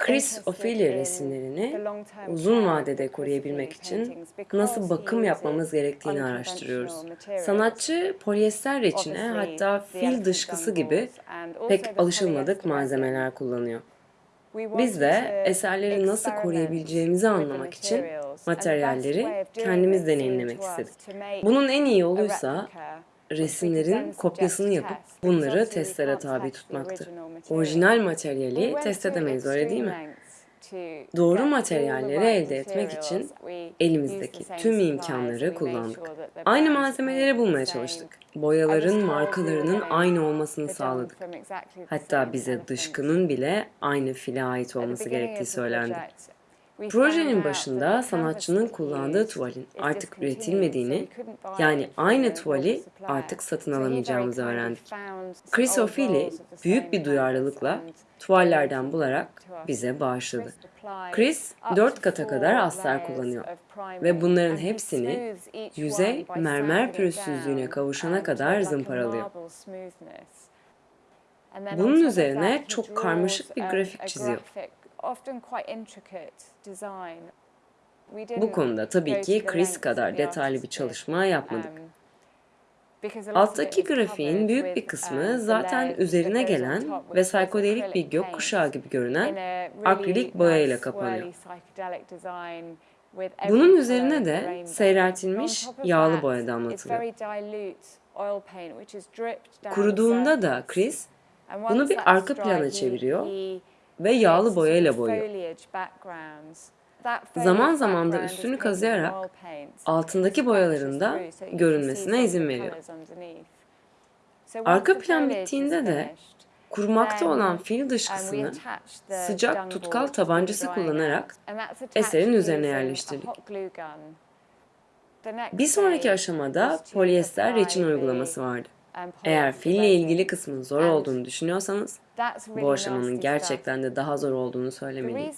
Chris Ophelia resimlerini uzun vadede koruyabilmek için nasıl bakım yapmamız gerektiğini araştırıyoruz. Sanatçı polyester reçine hatta fil dışkısı gibi pek alışılmadık malzemeler kullanıyor. Biz de eserleri nasıl koruyabileceğimizi anlamak için materyalleri kendimiz deneyimlemek istedik. Bunun en iyi yoluysa resimlerin kopyasını yapıp bunları testlere tabi tutmaktı. Orijinal materyali test edemeyiz öyle değil mi? Doğru materyalleri elde etmek için elimizdeki tüm imkanları kullandık. Aynı malzemeleri bulmaya çalıştık. Boyaların markalarının aynı olmasını sağladık. Hatta bize dışkının bile aynı file ait olması gerektiği söylendi. Projenin başında sanatçının kullandığı tuvalin artık üretilmediğini, yani aynı tuvali artık satın alamayacağımızı öğrendik. Chris O'Feely büyük bir duyarlılıkla tuvallerden bularak bize bağışladı. Chris dört kata kadar astar kullanıyor ve bunların hepsini yüzey mermer pürüzsüzlüğüne kavuşana kadar zımparalıyor. Bunun üzerine çok karmaşık bir grafik çiziyor. Bu konuda tabii ki Chris kadar detaylı bir çalışma yapmadık. Alttaki grafiğin büyük bir kısmı zaten üzerine gelen ve psikodelik bir gökkuşağı gibi görünen akrilik boyayla kapanıyor. Bunun üzerine de seyreltilmiş yağlı boya damlatılıyor. Kuruduğunda da Chris bunu bir arka plana çeviriyor ve yağlı boyayla boyuyor. Zaman zaman da üstünü kazıyarak altındaki boyaların da görünmesine izin veriyor. Arka plan bittiğinde de kurumakta olan fil dışkısını sıcak tutkal tabancası kullanarak eserin üzerine yerleştirdik. Bir sonraki aşamada polyester reçin uygulaması vardı. Eğer fille ilgili kısmın zor olduğunu düşünüyorsanız, bu aşamanın gerçekten de daha zor olduğunu söylemeliyim.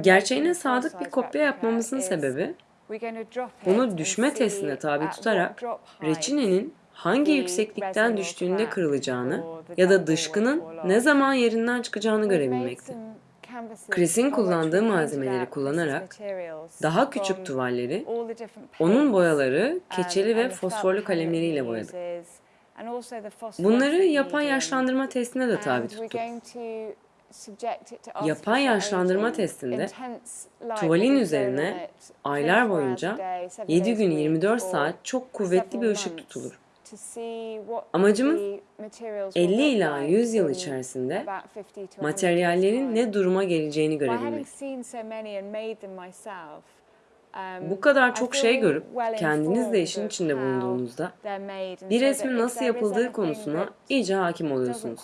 Gerçeğine sadık bir kopya yapmamızın sebebi, bunu düşme testine tabi tutarak reçinenin hangi yükseklikten düştüğünde kırılacağını ya da dışkının ne zaman yerinden çıkacağını görebilmekti. Chris'in kullandığı malzemeleri kullanarak daha küçük tuvalleri, onun boyaları, keçeli ve fosforlu kalemleriyle boyadık. Bunları yapay yaşlandırma testine de tabi tuttuk. Yapay yaşlandırma testinde tuvalin üzerine aylar boyunca 7 gün 24 saat çok kuvvetli bir ışık tutulur. Amacımız 50 ila 100 yıl içerisinde materyallerin ne duruma geleceğini görebilmek. Bu kadar çok şey görüp kendiniz de işin içinde bulunduğunuzda bir resmin nasıl yapıldığı konusuna iyice hakim oluyorsunuz.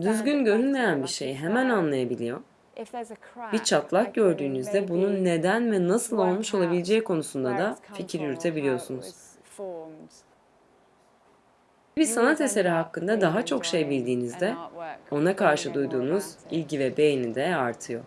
Düzgün görünmeyen bir şeyi hemen anlayabiliyor. Bir çatlak gördüğünüzde bunun neden ve nasıl olmuş olabileceği konusunda da fikir yürütebiliyorsunuz. Bir sanat eseri hakkında daha çok şey bildiğinizde ona karşı duyduğunuz ilgi ve beğeni de artıyor.